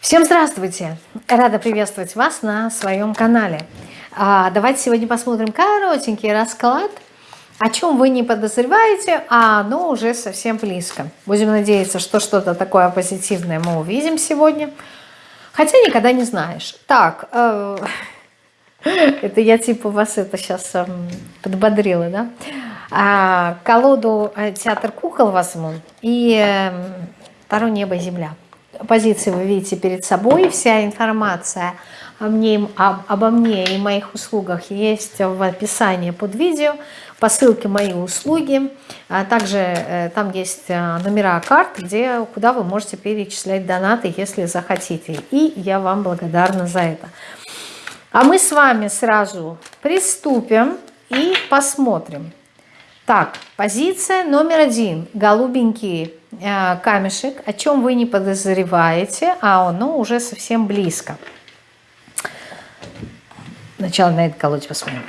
Всем здравствуйте! Рада приветствовать вас на своем канале. А, давайте сегодня посмотрим коротенький расклад, о чем вы не подозреваете, а оно уже совсем близко. Будем надеяться, что что-то такое позитивное мы увидим сегодня. Хотя никогда не знаешь. Так, э, это я типа вас это сейчас э, подбодрила, да? А, колоду э, «Театр кукол» возьму и э, «Таро небо и земля» позиции вы видите перед собой. Вся информация о мне, об, обо мне и моих услугах есть в описании под видео. По ссылке «Мои услуги». А также э, там есть э, номера карт, где, куда вы можете перечислять донаты, если захотите. И я вам благодарна за это. А мы с вами сразу приступим и посмотрим. Так, позиция номер один. Голубенький э, камешек, о чем вы не подозреваете, а оно уже совсем близко. Сначала на этот колоде посмотрим.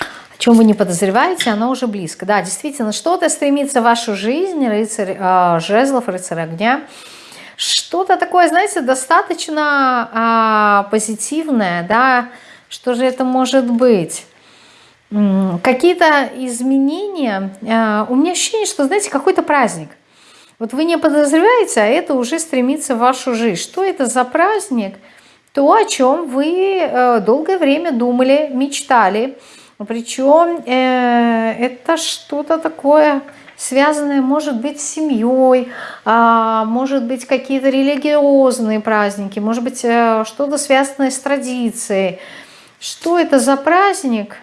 О чем вы не подозреваете, оно уже близко. Да, действительно, что-то стремится в вашу жизнь, рыцарь э, жезлов, рыцарь огня. Что-то такое, знаете, достаточно э, позитивное, да, что же это может быть? Какие-то изменения. А, у меня ощущение, что, знаете, какой-то праздник. Вот вы не подозреваете, а это уже стремится в вашу жизнь. Что это за праздник? То, о чем вы э, долгое время думали, мечтали. Причем э, это что-то такое связанное, может быть, с семьей, а, может быть, какие-то религиозные праздники, может быть, э, что-то связанное с традицией. Что это за праздник?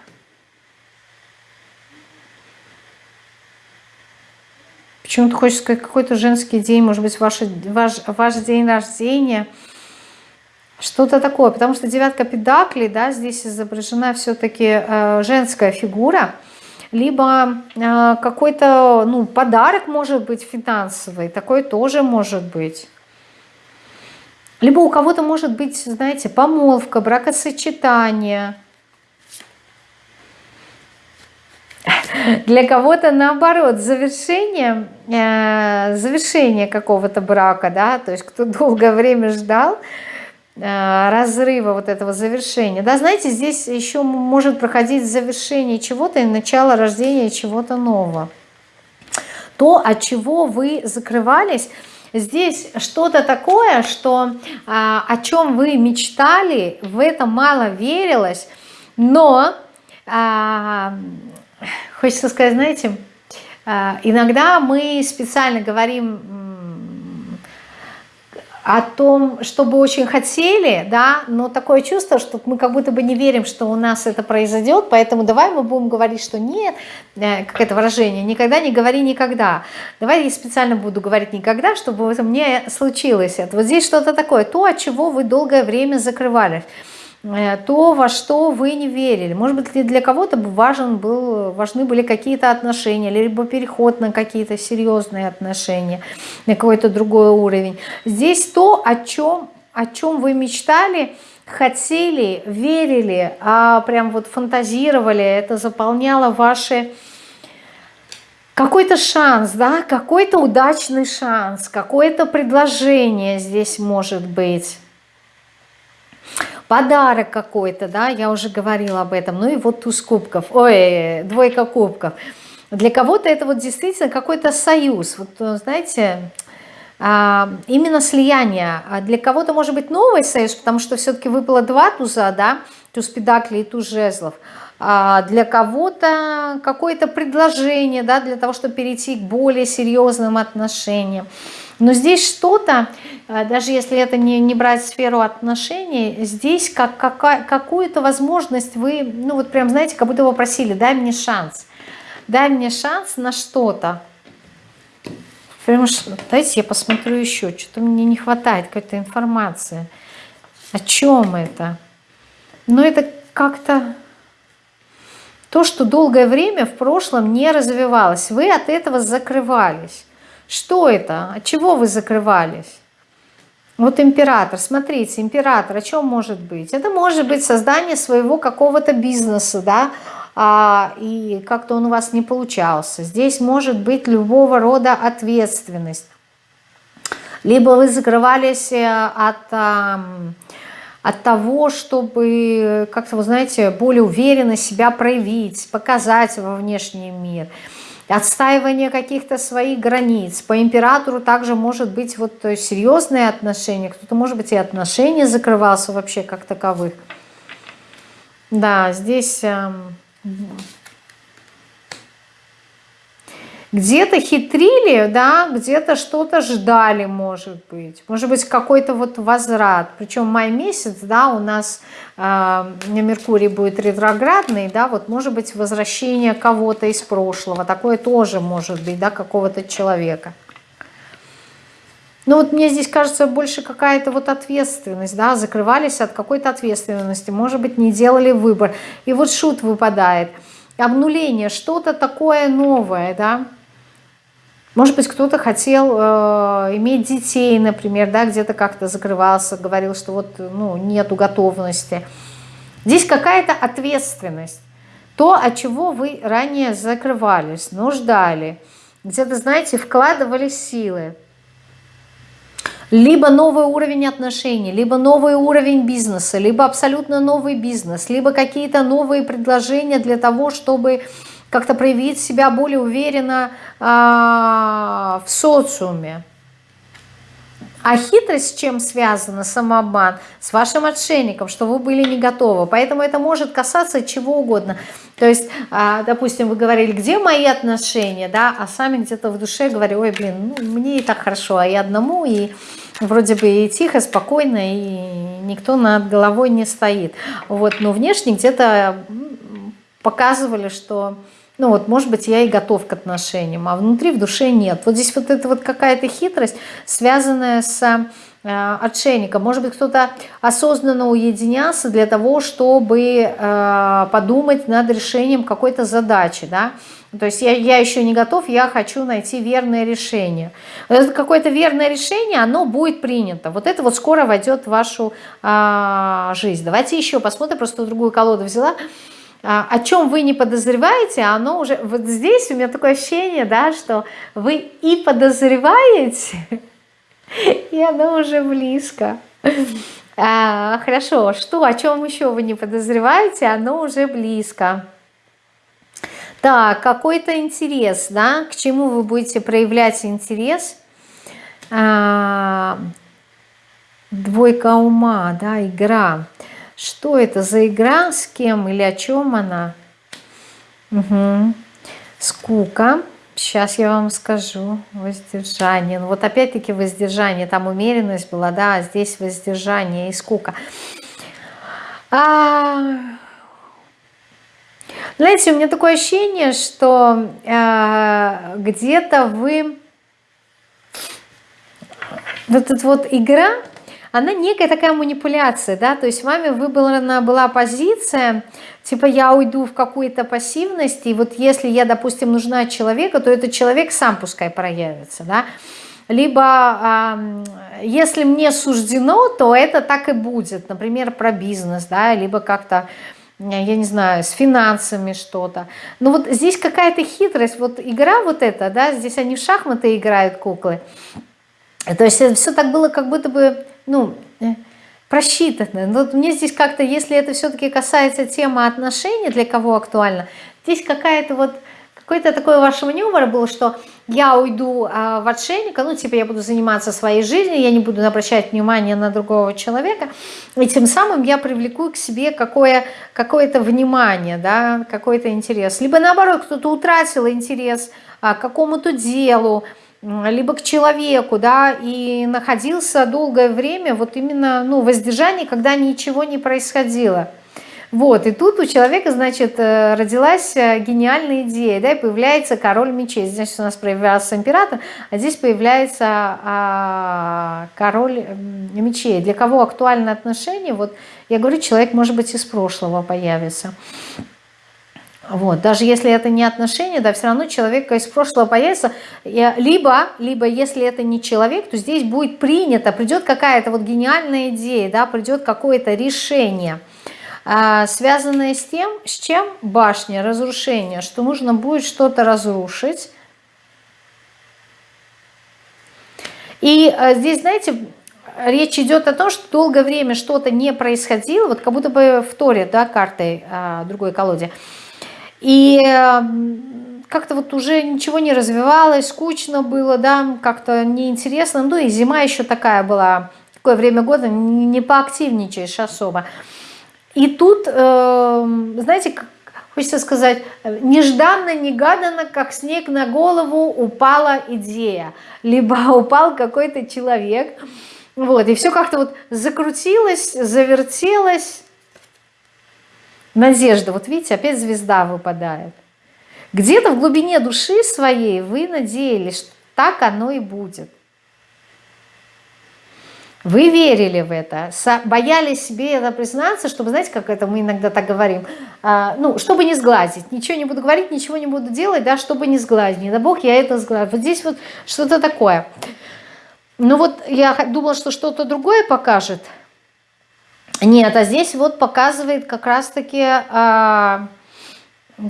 Почему-то хочется сказать какой-то женский день, может быть, ваш, ваш, ваш день рождения. Что-то такое, потому что девятка педаклей, да, здесь изображена все-таки э, женская фигура, либо э, какой-то, ну, подарок может быть финансовый, такой тоже может быть. Либо у кого-то может быть, знаете, помолвка, бракосочетание – Для кого-то наоборот, завершение, э, завершение какого-то брака, да, то есть кто долгое время ждал э, разрыва вот этого завершения. Да, знаете, здесь еще может проходить завершение чего-то и начало рождения чего-то нового. То, от чего вы закрывались, здесь что-то такое, что а, о чем вы мечтали, в это мало верилось, но а, Хочется сказать, знаете, а, иногда мы специально говорим о том, чтобы очень хотели, да, но такое чувство, что мы как будто бы не верим, что у нас это произойдет, поэтому давай мы будем говорить, что нет, э, как это выражение, никогда не говори никогда. Давай я специально буду говорить никогда, чтобы это мне случилось. Вот здесь что-то такое, то, от чего вы долгое время закрывались. Э, то, во что вы не верили. Может быть, для кого-то важен был, важны были какие-то отношения, либо переход на какие-то серьезные отношения, на какой-то другой уровень. Здесь то, о чем, о чем вы мечтали, хотели, верили, а прям вот фантазировали, это заполняло ваши какой-то шанс, да, какой-то удачный шанс, какое-то предложение здесь может быть подарок какой-то, да, я уже говорила об этом, ну и вот туз кубков, ой, двойка кубков. Для кого-то это вот действительно какой-то союз, вот э, знаете, а, именно слияние. А для кого-то может быть новый союз, потому что все-таки выпало два туза, да, туз педаклей и туз жезлов. А для кого-то какое-то предложение, да, для того, чтобы перейти к более серьезным отношениям. Но здесь что-то, даже если это не, не брать сферу отношений, здесь как, какую-то возможность вы, ну вот прям, знаете, как будто вы просили, дай мне шанс. Дай мне шанс на что-то. Прям, дайте я посмотрю еще, что-то мне не хватает какой-то информации. О чем это? Но это как-то то, что долгое время в прошлом не развивалось. Вы от этого закрывались. Что это? От чего вы закрывались? Вот император, смотрите, император, о чем может быть? Это может быть создание своего какого-то бизнеса, да, а, и как-то он у вас не получался. Здесь может быть любого рода ответственность. либо вы закрывались э, от, от того, чтобы как-то, вы знаете, более уверенно себя проявить, показать во внешний мир – отстаивание каких-то своих границ. По императору также может быть вот серьезные отношения, кто-то, может быть, и отношения закрывался вообще как таковых. Да, здесь эм, где-то хитрили, да, где-то что-то ждали, может быть. Может быть, какой-то вот возврат. Причем май месяц, да, у нас э, Меркурий будет ретроградный, да, вот может быть возвращение кого-то из прошлого. Такое тоже может быть, да, какого-то человека. Ну вот мне здесь кажется больше какая-то вот ответственность, да, закрывались от какой-то ответственности, может быть, не делали выбор. И вот шут выпадает. Обнуление, что-то такое новое, да, может быть, кто-то хотел э, иметь детей, например, да, где-то как-то закрывался, говорил, что вот ну, нету готовности. Здесь какая-то ответственность. То, от чего вы ранее закрывались, нуждали, где-то, знаете, вкладывали силы. Либо новый уровень отношений, либо новый уровень бизнеса, либо абсолютно новый бизнес, либо какие-то новые предложения для того, чтобы как-то проявить себя более уверенно а, в социуме. А хитрость с чем связана, самообман? С вашим отшельником, что вы были не готовы. Поэтому это может касаться чего угодно. То есть, а, допустим, вы говорили, где мои отношения, да, а сами где-то в душе говорили, ой, блин, ну, мне и так хорошо, а я одному, и вроде бы и тихо, спокойно, и никто над головой не стоит. Вот, но внешне где-то показывали, что ну вот, может быть, я и готов к отношениям, а внутри в душе нет. Вот здесь вот это вот какая-то хитрость, связанная с э, отшельником. Может быть, кто-то осознанно уединялся для того, чтобы э, подумать над решением какой-то задачи, да. То есть я, я еще не готов, я хочу найти верное решение. Это какое-то верное решение, оно будет принято. Вот это вот скоро войдет в вашу э, жизнь. Давайте еще посмотрим, просто другую колоду взяла. А, о чем вы не подозреваете, оно уже... Вот здесь у меня такое ощущение, да, что вы и подозреваете, и оно уже близко. А, хорошо, что, о чем еще вы не подозреваете, оно уже близко. Так, какой-то интерес, да, к чему вы будете проявлять интерес? А, двойка ума, да, игра. Игра. Что это за игра, с кем или о чем она? Угу. Скука. Сейчас я вам скажу. Воздержание. Ну вот опять-таки воздержание. Там умеренность была, да, а здесь воздержание и скука. А... Знаете, у меня такое ощущение, что э, где-то вы... Вот эта вот игра, она некая такая манипуляция, да, то есть вами выбрана была позиция, типа я уйду в какую-то пассивность, и вот если я, допустим, нужна человеку, то этот человек сам пускай проявится, да, либо если мне суждено, то это так и будет, например, про бизнес, да, либо как-то, я не знаю, с финансами что-то. Но вот здесь какая-то хитрость, вот игра вот эта, да, здесь они в шахматы играют, куклы, то есть все так было как будто бы ну, э, просчитано. Но мне здесь как-то, если это все-таки касается темы отношений, для кого актуально, здесь какая-то вот, какой-то такой ваш маневр был, что я уйду а, в отшельника, ну, типа я буду заниматься своей жизнью, я не буду обращать внимание на другого человека, и тем самым я привлеку к себе какое-то какое внимание, да, какой-то интерес. Либо наоборот, кто-то утратил интерес а, к какому-то делу, либо к человеку, да, и находился долгое время вот именно, ну, воздержание, когда ничего не происходило. Вот, и тут у человека, значит, э, родилась э, гениальная идея, да, и появляется король мечей. Здесь у нас появлялся император, а здесь появляется а, король мечей. Для кого актуальны отношения? Вот я говорю, человек, может быть, из прошлого появится. Вот, даже если это не отношения, да, все равно человек из прошлого появится. Либо, либо если это не человек, то здесь будет принято, придет какая-то вот гениальная идея, да, придет какое-то решение, а, связанное с тем, с чем башня, разрушение, что нужно будет что-то разрушить. И э, здесь, знаете, речь идет о том, что долгое время что-то не происходило, вот как будто бы в Торе, да, картой а, другой колоде. И как-то вот уже ничего не развивалось, скучно было, да, как-то неинтересно. Ну и зима еще такая была, такое время года, не поактивничаешь особо. И тут, э, знаете, хочется сказать, нежданно-негаданно, как снег на голову, упала идея. Либо упал какой-то человек, вот, и все как-то вот закрутилось, завертелось. Надежда, вот видите, опять звезда выпадает. Где-то в глубине души своей вы надеялись, что так оно и будет. Вы верили в это, боялись себе это признаться, чтобы, знаете, как это мы иногда так говорим, а, ну, чтобы не сглазить, ничего не буду говорить, ничего не буду делать, да, чтобы не сглазить, не дай бог я это сглазил. Вот здесь вот что-то такое. Ну вот я думала, что что-то другое покажет. Нет, а здесь вот показывает как раз-таки... А,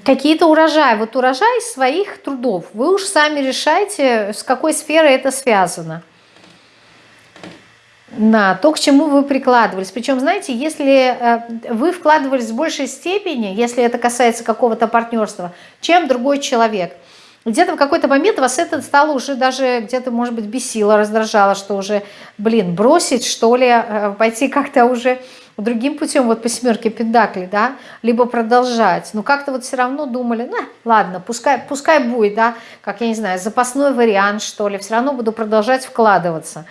какие-то урожаи. Вот урожай своих трудов. Вы уж сами решайте, с какой сферой это связано. На то, к чему вы прикладывались. Причем, знаете, если э, вы вкладывались в большей степени, если это касается какого-то партнерства, чем другой человек, где-то в какой-то момент вас это стало уже даже где-то, может быть, бесило, раздражало, что уже, блин, бросить, что ли, э, пойти как-то уже другим путем, вот по семерке пентаклей, да, либо продолжать. Но как-то вот все равно думали, ну, ладно, пускай, пускай будет, да, как, я не знаю, запасной вариант, что ли, все равно буду продолжать вкладываться.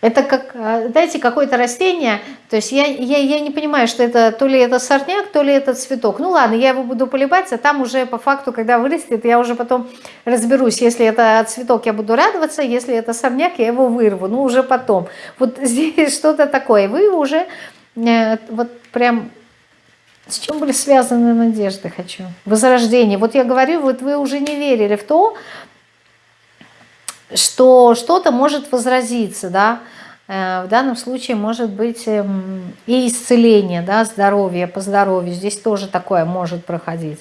Это как, э, знаете, какое-то растение, то есть я, я, я не понимаю, что это то ли это сорняк, то ли это цветок. Ну ладно, я его буду поливать, а там уже по факту, когда вырастет, я уже потом разберусь. Если это цветок, я буду радоваться, если это сорняк, я его вырву, ну уже потом. Вот здесь что-то такое. Вы уже Э, вот прям с чем были связаны надежды, хочу. Возрождение. Вот я говорю, вот вы уже не верили в то, что что-то может возразиться, да, э, в данном случае может быть эм, и исцеление, да, здоровье, по здоровью, здесь тоже такое может проходить.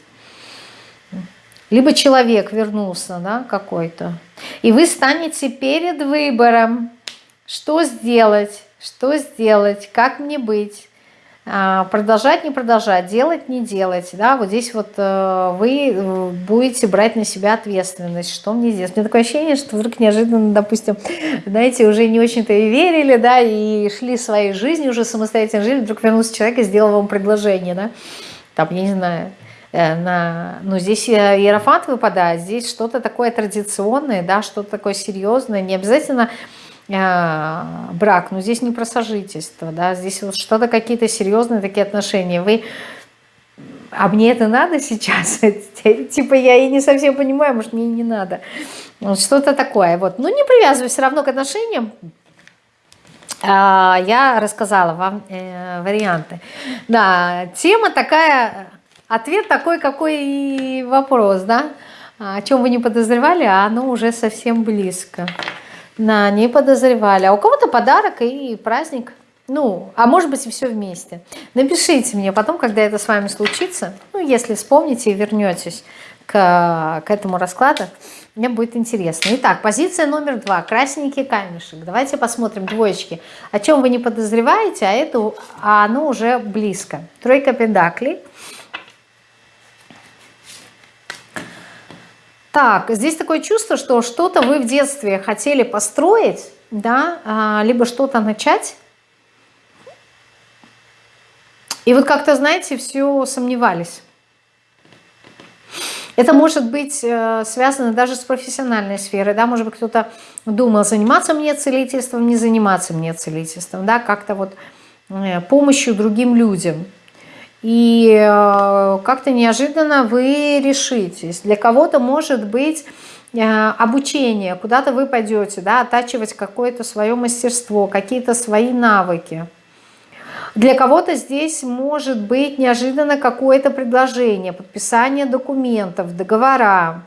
Либо человек вернулся, да, какой-то, и вы станете перед выбором, что сделать, что сделать, как мне быть, продолжать, не продолжать, делать, не делать. Да? Вот здесь вот э, вы э, будете брать на себя ответственность, что мне сделать. У меня такое ощущение, что вдруг неожиданно, допустим, знаете, уже не очень-то и верили, да, и шли своей жизнью, уже самостоятельно жили, вдруг вернулся человек и сделал вам предложение, да, там, я не знаю, э, на, ну, здесь иерофант выпадает, здесь что-то такое традиционное, да, что-то такое серьезное, не обязательно а, брак, но здесь не про сожительство, да, здесь вот что-то какие-то серьезные такие отношения. Вы, а мне это надо сейчас? типа я и не совсем понимаю, может мне и не надо. Вот что-то такое. Вот. Ну не привязываюсь все равно к отношениям. А, я рассказала вам э, варианты. Да, тема такая, ответ такой, какой и вопрос, да. О чем вы не подозревали, а оно уже совсем близко. Да, не подозревали. А у кого-то подарок и праздник. Ну, а может быть и все вместе. Напишите мне потом, когда это с вами случится. Ну, если вспомните и вернетесь к, к этому раскладу, мне будет интересно. Итак, позиция номер два. Красненький камешек. Давайте посмотрим, двоечки. О чем вы не подозреваете, а, это, а оно уже близко. Тройка педаклей. Так, здесь такое чувство, что что-то вы в детстве хотели построить, да, а, либо что-то начать. И вот как-то, знаете, все сомневались. Это может быть э, связано даже с профессиональной сферой, да, может быть, кто-то думал, заниматься мне целительством, не заниматься мне целительством, да, как-то вот э, помощью другим людям – и э, как-то неожиданно вы решитесь. Для кого-то может быть э, обучение, куда-то вы пойдете, да, оттачивать какое-то свое мастерство, какие-то свои навыки. Для кого-то здесь может быть неожиданно какое-то предложение, подписание документов, договора,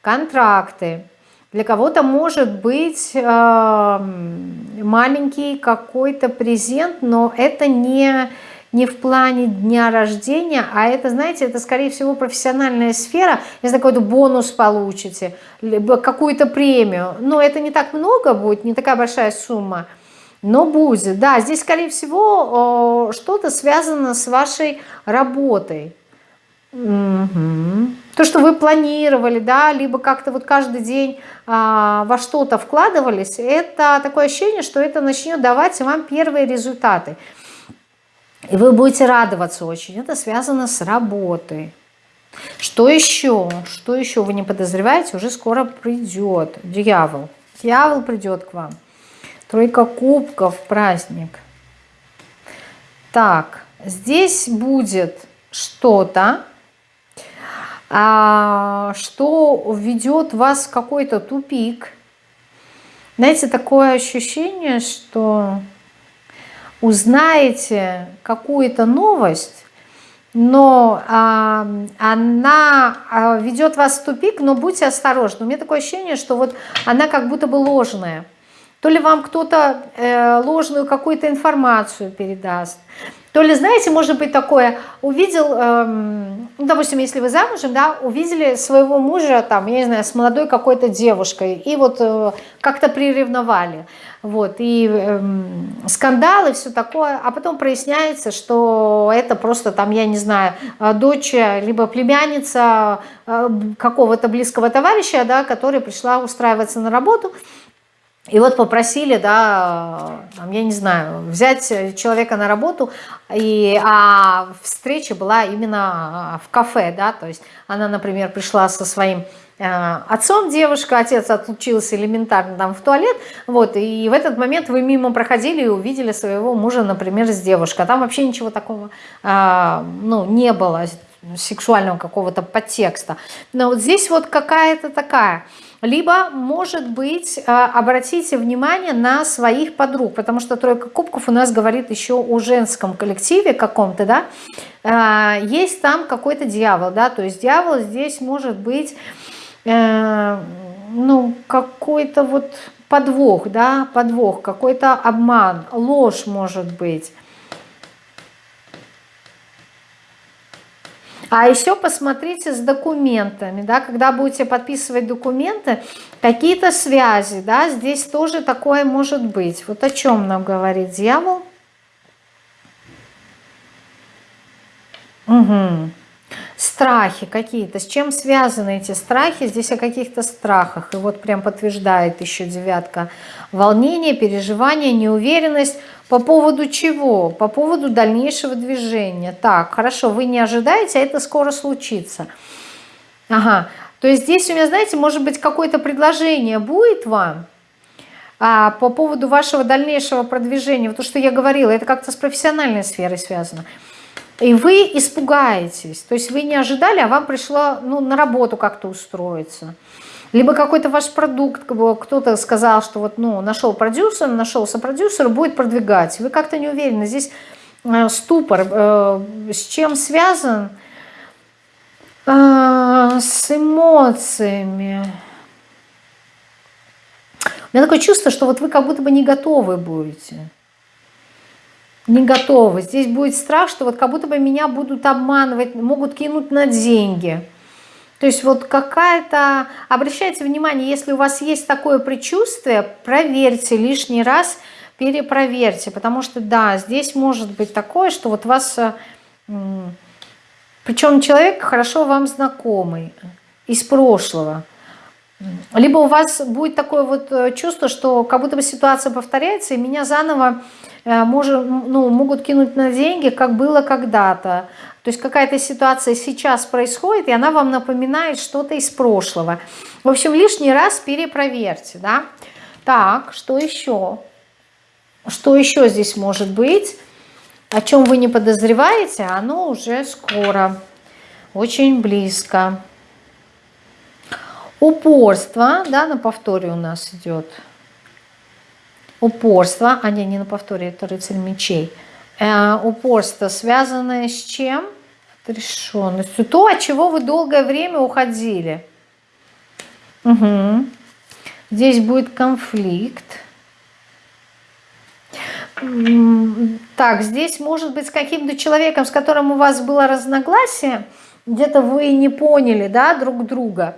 контракты. Для кого-то может быть э, маленький какой-то презент, но это не не в плане дня рождения, а это, знаете, это, скорее всего, профессиональная сфера. Если какой-то бонус получите, либо какую-то премию. Но это не так много будет, не такая большая сумма. Но будет. Да, здесь, скорее всего, что-то связано с вашей работой. То, что вы планировали, да, либо как-то вот каждый день а, во что-то вкладывались, это такое ощущение, что это начнет давать вам первые результаты. И вы будете радоваться очень. Это связано с работой. Что еще? Что еще вы не подозреваете? Уже скоро придет дьявол. Дьявол придет к вам. Тройка кубков, праздник. Так, здесь будет что-то, а, что введет вас в какой-то тупик. Знаете, такое ощущение, что узнаете какую-то новость, но а, она а, ведет вас в тупик, но будьте осторожны. У меня такое ощущение, что вот она как будто бы ложная. То ли вам кто-то э, ложную какую-то информацию передаст, то ли, знаете, может быть такое, увидел, эм, ну, допустим, если вы замужем, да, увидели своего мужа, там, я не знаю, с молодой какой-то девушкой, и вот э, как-то приревновали, вот, и эм, скандалы, все такое, а потом проясняется, что это просто там, я не знаю, э, дочь, либо племянница э, какого-то близкого товарища, да, которая пришла устраиваться на работу, и вот попросили, да, там, я не знаю, взять человека на работу, и, а встреча была именно а, в кафе, да, то есть она, например, пришла со своим э, отцом девушка, отец отлучился элементарно там в туалет, вот, и в этот момент вы мимо проходили и увидели своего мужа, например, с девушкой, а там вообще ничего такого, э, ну, не было, сексуального какого-то подтекста, но вот здесь вот какая-то такая либо, может быть, э, обратите внимание на своих подруг, потому что тройка кубков у нас говорит еще о женском коллективе каком-то, да, э, есть там какой-то дьявол, да, то есть дьявол здесь может быть, э, ну, какой-то вот подвох, да, подвох, какой-то обман, ложь может быть. А еще посмотрите с документами, да, когда будете подписывать документы, какие-то связи, да, здесь тоже такое может быть. Вот о чем нам говорит дьявол. Угу. Страхи какие-то. С чем связаны эти страхи? Здесь о каких-то страхах. И вот прям подтверждает еще девятка. Волнение, переживание, неуверенность. По поводу чего? По поводу дальнейшего движения. Так, хорошо, вы не ожидаете, а это скоро случится. Ага, то есть здесь у меня, знаете, может быть какое-то предложение будет вам, а, по поводу вашего дальнейшего продвижения, вот то, что я говорила, это как-то с профессиональной сферой связано. И вы испугаетесь, то есть вы не ожидали, а вам пришло ну, на работу как-то устроиться. Либо какой-то ваш продукт, кто-то сказал, что вот, ну, нашел продюсер, нашелся продюсер, будет продвигать. Вы как-то не уверены. Здесь э, ступор. Э, с чем связан? Э, с эмоциями. У меня такое чувство, что вот вы как будто бы не готовы будете не готовы. Здесь будет страх, что вот как будто бы меня будут обманывать, могут кинуть на деньги. То есть вот какая-то... Обращайте внимание, если у вас есть такое предчувствие, проверьте лишний раз, перепроверьте. Потому что, да, здесь может быть такое, что вот вас... Э, Причем человек хорошо вам знакомый из прошлого. Либо у вас будет такое вот э, чувство, что как будто бы ситуация повторяется, и меня заново Э, может, ну, могут кинуть на деньги, как было когда-то. То есть какая-то ситуация сейчас происходит, и она вам напоминает что-то из прошлого. В общем, лишний раз перепроверьте. Да? Так, что еще? Что еще здесь может быть? О чем вы не подозреваете, оно уже скоро, очень близко. Упорство, да, на повторе у нас идет упорство, а не, не на повторе, это рыцарь мечей. Э, упорство, связанное с чем? Отрешенностью. То, от чего вы долгое время уходили. Угу. Здесь будет конфликт. Так, здесь может быть с каким-то человеком, с которым у вас было разногласие, где-то вы не поняли, да, друг друга,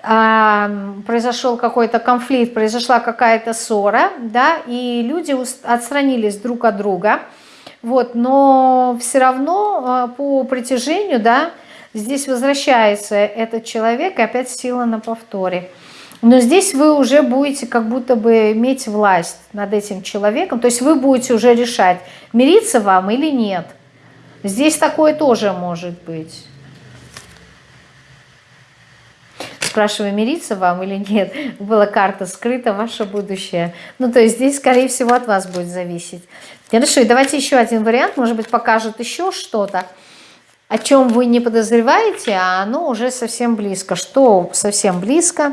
произошел какой-то конфликт, произошла какая-то ссора, да, и люди отстранились друг от друга, вот, но все равно а, по притяжению, да, здесь возвращается этот человек, и опять сила на повторе. Но здесь вы уже будете как будто бы иметь власть над этим человеком, то есть вы будете уже решать, мириться вам или нет. Здесь такое тоже может быть. Спрашиваю, мириться вам или нет. Была карта скрыта, ваше будущее. Ну, то есть здесь, скорее всего, от вас будет зависеть. Хорошо, и давайте еще один вариант. Может быть, покажет еще что-то, о чем вы не подозреваете, а оно уже совсем близко. Что совсем близко?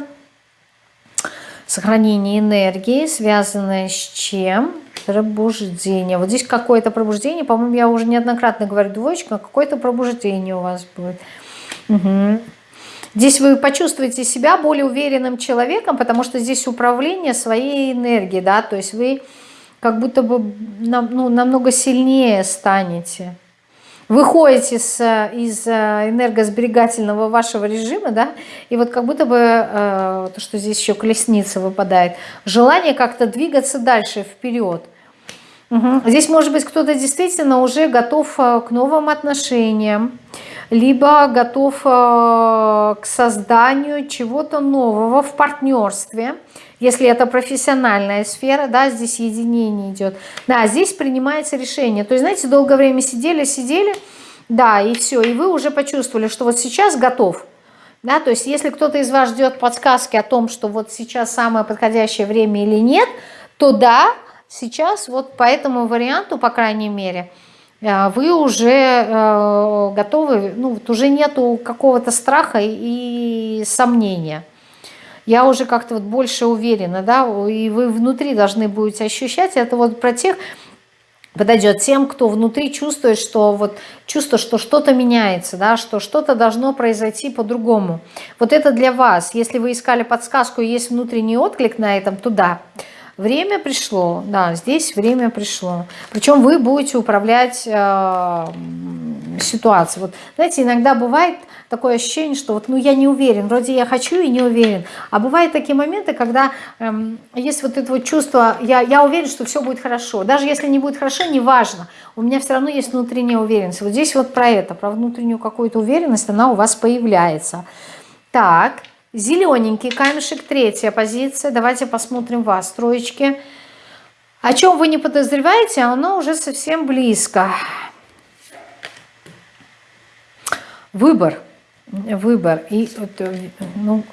Сохранение энергии, связанное с чем? Пробуждение. Вот здесь какое-то пробуждение, по-моему, я уже неоднократно говорю двоечка, какое-то пробуждение у вас будет. Угу. Здесь вы почувствуете себя более уверенным человеком, потому что здесь управление своей энергией, да, то есть вы как будто бы ну, намного сильнее станете. Выходите с, из э, энергосберегательного вашего режима, да, и вот как будто бы, э, то, что здесь еще колесница выпадает, желание как-то двигаться дальше, вперед. Угу. Здесь, может быть, кто-то действительно уже готов э, к новым отношениям, либо готов э, к созданию чего-то нового в партнерстве, если это профессиональная сфера, да, здесь единение идет. Да, здесь принимается решение. То есть, знаете, долгое время сидели, сидели, да, и все, и вы уже почувствовали, что вот сейчас готов. Да, то есть, если кто-то из вас ждет подсказки о том, что вот сейчас самое подходящее время или нет, то да, сейчас вот по этому варианту, по крайней мере, вы уже э, готовы, ну вот уже нету какого-то страха и сомнения. Я уже как-то вот больше уверена, да, и вы внутри должны будете ощущать, это вот про тех, подойдет тем, кто внутри чувствует, что вот чувство, что что-то меняется, да, что что-то должно произойти по-другому. Вот это для вас. Если вы искали подсказку и есть внутренний отклик на этом, то да. Время пришло, да, здесь время пришло. Причем вы будете управлять э, ситуацией. Вот, знаете, иногда бывает такое ощущение, что вот, ну, я не уверен, вроде я хочу и не уверен. А бывают такие моменты, когда э, есть вот это вот чувство, я, я уверен, что все будет хорошо. Даже если не будет хорошо, неважно, у меня все равно есть внутренняя уверенность. Вот здесь вот про это, про внутреннюю какую-то уверенность, она у вас появляется. Так, Зелененький камешек, третья позиция. Давайте посмотрим вас, троечки. О чем вы не подозреваете, оно уже совсем близко. Выбор. Выбор. И, ну,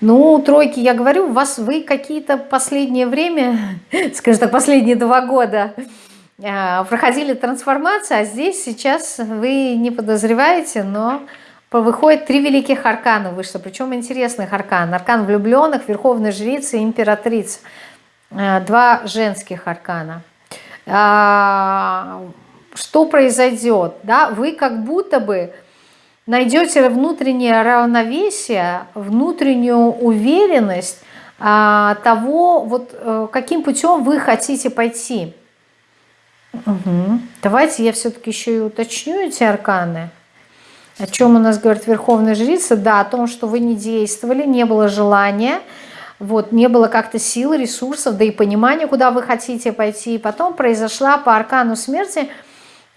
ну, тройки, я говорю, у вас вы какие-то последнее время, скажем так, последние два года а, проходили трансформацию, а здесь сейчас вы не подозреваете, но выходит три великих аркана вышло, причем интересных аркан. Аркан влюбленных, верховной жрицы и императрицы. Э, два женских аркана. А, что произойдет? Да? Вы как будто бы найдете внутреннее равновесие, внутреннюю уверенность а, того, вот э, каким путем вы хотите пойти. Угу. Давайте я все-таки еще и уточню эти арканы. О чем у нас говорит Верховная Жрица? Да, о том, что вы не действовали, не было желания, вот, не было как-то силы, ресурсов, да и понимания, куда вы хотите пойти. И потом произошла по аркану смерти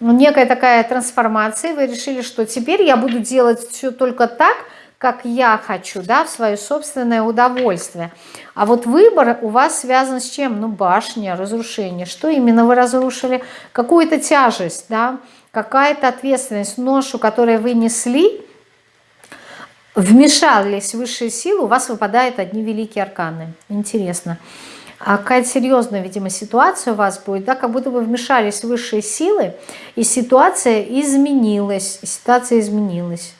некая такая трансформация. Вы решили, что теперь я буду делать все только так, как я хочу, да, в свое собственное удовольствие. А вот выбор у вас связан с чем? Ну, башня, разрушение. Что именно вы разрушили? Какую-то тяжесть, да, какая-то ответственность, ношу, которую вы несли, вмешались высшие силы, у вас выпадают одни великие арканы. Интересно. А какая серьезная, видимо, ситуация у вас будет, да, как будто бы вмешались высшие силы, и ситуация изменилась, ситуация изменилась.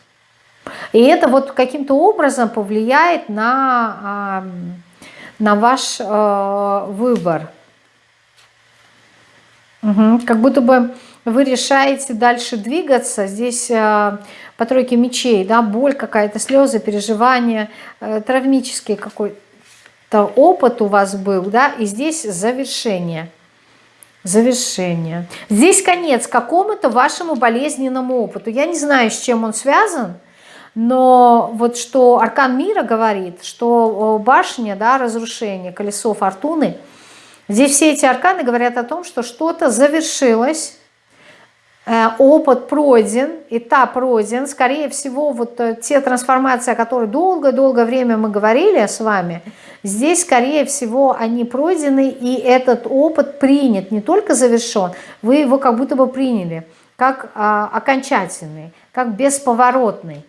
И это вот каким-то образом повлияет на, на ваш э, выбор. Угу. Как будто бы вы решаете дальше двигаться, здесь э, по тройке мечей, да, боль какая-то, слезы, переживания, э, травмический какой-то опыт у вас был, да, и здесь завершение. Завершение. Здесь конец какому-то вашему болезненному опыту. Я не знаю, с чем он связан, но вот что Аркан Мира говорит, что башня, да, разрушение, колесо фортуны, здесь все эти арканы говорят о том, что что-то завершилось, опыт пройден, этап пройден, скорее всего, вот э, те трансформации, о которых долгое-долгое время мы говорили с вами, здесь, скорее всего, они пройдены, и этот опыт принят, не только завершен, вы его как будто бы приняли, как а, окончательный, как бесповоротный.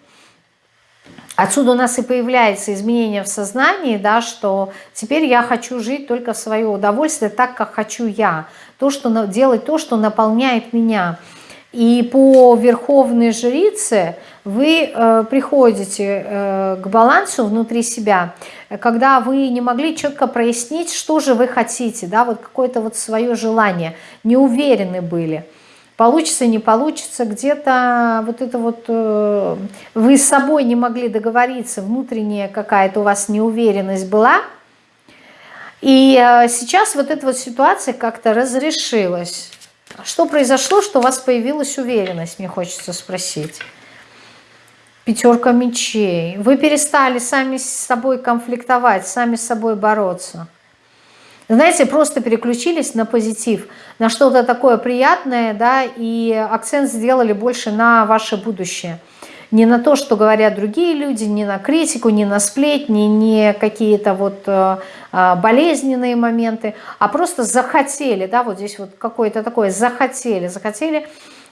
Отсюда у нас и появляется изменение в сознании, да, что теперь я хочу жить только в свое удовольствие, так, как хочу я, то, что, делать то, что наполняет меня – и по верховной жрице вы э, приходите э, к балансу внутри себя, когда вы не могли четко прояснить, что же вы хотите, да, вот какое-то вот свое желание, не уверены были. Получится, не получится, где-то вот это вот э, вы с собой не могли договориться, внутренняя какая-то у вас неуверенность была. И э, сейчас вот эта вот ситуация как-то разрешилась что произошло, что у вас появилась уверенность, мне хочется спросить. Пятерка мечей. Вы перестали сами с собой конфликтовать, сами с собой бороться. Знаете, просто переключились на позитив, на что-то такое приятное, да, и акцент сделали больше на ваше будущее – не на то, что говорят другие люди, не на критику, не на сплетни, не какие-то вот э, э, болезненные моменты, а просто захотели, да, вот здесь вот какое-то такое захотели, захотели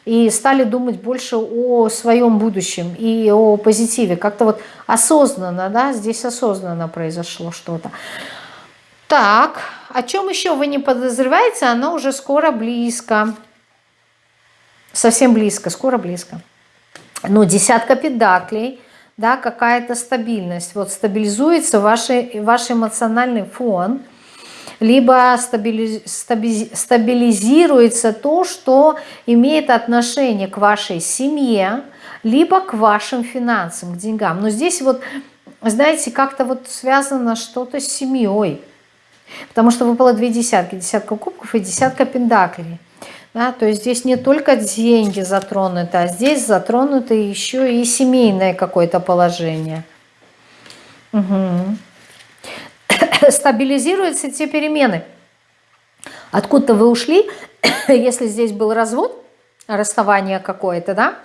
и стали думать больше о своем будущем и о позитиве. Как-то вот осознанно, да, здесь осознанно произошло что-то. Так, о чем еще вы не подозреваете, оно уже скоро близко. Совсем близко, скоро близко ну, десятка педаклей, да, какая-то стабильность. Вот стабилизуется ваш, ваш эмоциональный фон, либо стабилизируется то, что имеет отношение к вашей семье, либо к вашим финансам, к деньгам. Но здесь вот, знаете, как-то вот связано что-то с семьей. Потому что выпало две десятки. Десятка кубков и десятка пендаклей. Да, то есть здесь не только деньги затронуты, а здесь затронуто еще и семейное какое-то положение. Угу. Стабилизируются те перемены. Откуда вы ушли, если здесь был развод, расставание какое-то, да,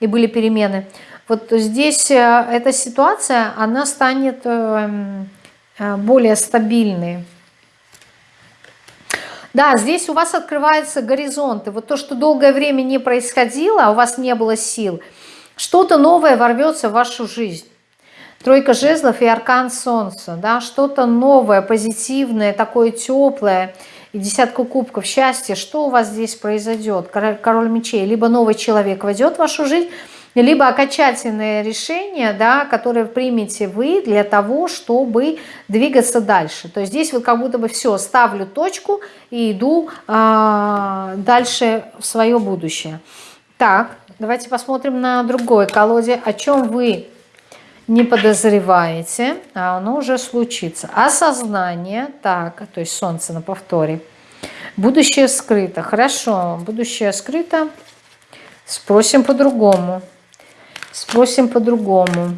и были перемены, вот здесь э, эта ситуация, она станет эм, э, более стабильной. Да, здесь у вас открываются горизонты. Вот то, что долгое время не происходило, а у вас не было сил, что-то новое ворвется в вашу жизнь. Тройка жезлов и аркан солнца, да, что-то новое, позитивное, такое теплое, и десятку кубков счастья, что у вас здесь произойдет? Король мечей, либо новый человек войдет в вашу жизнь, либо окончательное решение, да, которое примете вы для того, чтобы двигаться дальше. То есть здесь вот как будто бы все, ставлю точку и иду э, дальше в свое будущее. Так, давайте посмотрим на другой колоде, о чем вы не подозреваете, а оно уже случится. Осознание, так, то есть солнце на повторе. Будущее скрыто. Хорошо, будущее скрыто. Спросим по-другому. Спросим по-другому.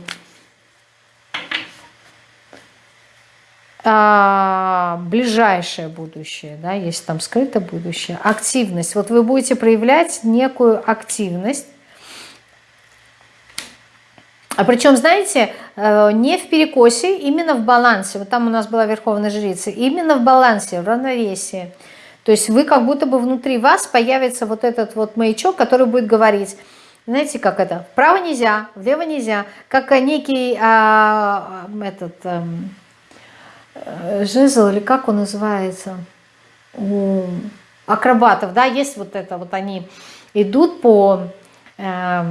А, ближайшее будущее, да, есть там скрытое будущее, активность. Вот вы будете проявлять некую активность, а причем, знаете, э, не в перекосе, именно в балансе. Вот там у нас была Верховная Жрица. Именно в балансе, в равновесии. То есть вы как будто бы внутри вас появится вот этот вот маячок, который будет говорить, знаете, как это? Вправо нельзя, влево нельзя. Как некий а, этот а, жезл, или как он называется? У акробатов, да, есть вот это, вот они идут по, э,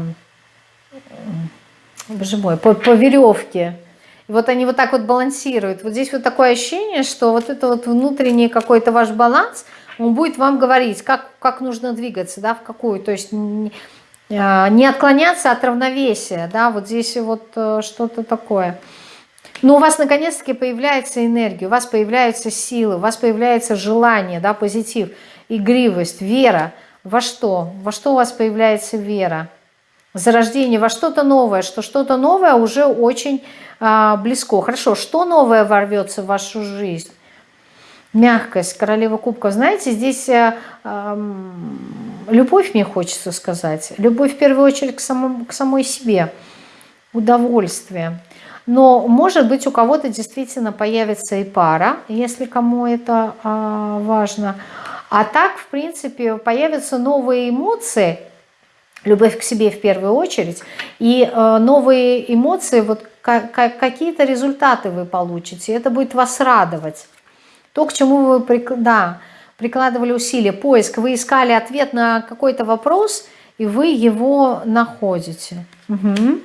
боже мой, по, по веревке. И вот они вот так вот балансируют. Вот здесь вот такое ощущение, что вот это вот внутренний какой-то ваш баланс, он будет вам говорить, как, как нужно двигаться, да, в какую. То есть не отклоняться от равновесия, да, вот здесь вот э, что-то такое. Но у вас наконец-таки появляется энергия, у вас появляются силы, у вас появляется желание, да, позитив. игривость, вера. Во что? Во что у вас появляется вера? Зарождение во что-то новое, что что-то новое уже очень а, близко. Хорошо, что новое ворвется в вашу жизнь? Мягкость, королева кубков. Знаете, здесь а, а, любовь мне хочется сказать. Любовь в первую очередь к, самому, к самой себе. Удовольствие. Но, может быть, у кого-то действительно появится и пара, если кому это а, важно. А так, в принципе, появятся новые эмоции, любовь к себе в первую очередь, и э, новые эмоции, вот какие-то результаты вы получите, это будет вас радовать. То, к чему вы да, прикладывали усилия, поиск, вы искали ответ на какой-то вопрос, и вы его находите. Угу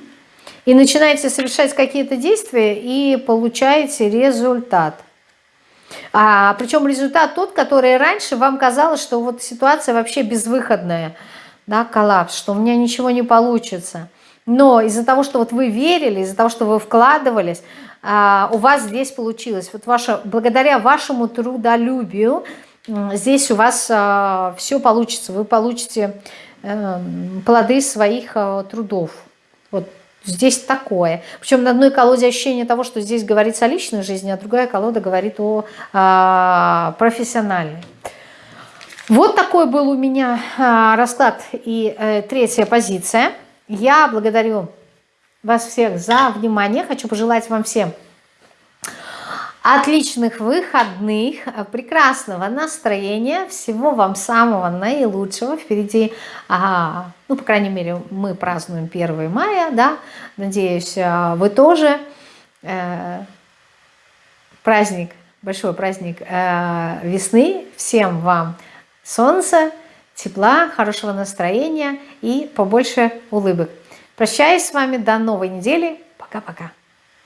и начинаете совершать какие-то действия и получаете результат. А, причем результат тот, который раньше вам казалось, что вот ситуация вообще безвыходная, да, коллапс, что у меня ничего не получится. Но из-за того, что вот вы верили, из-за того, что вы вкладывались, а, у вас здесь получилось. Вот ваше, благодаря вашему трудолюбию здесь у вас а, все получится. Вы получите э, плоды своих а, трудов. Вот Здесь такое. Причем на одной колоде ощущение того, что здесь говорится о личной жизни, а другая колода говорит о а, профессиональной. Вот такой был у меня расклад и а, третья позиция. Я благодарю вас всех за внимание. Хочу пожелать вам всем Отличных выходных, прекрасного настроения, всего вам самого наилучшего. Впереди, ага, ну, по крайней мере, мы празднуем 1 мая, да, надеюсь, а, вы тоже. Э, праздник, большой праздник э, весны. Всем вам солнца, тепла, хорошего настроения и побольше улыбок. Прощаюсь с вами до новой недели. Пока-пока.